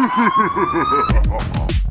Ha ha ha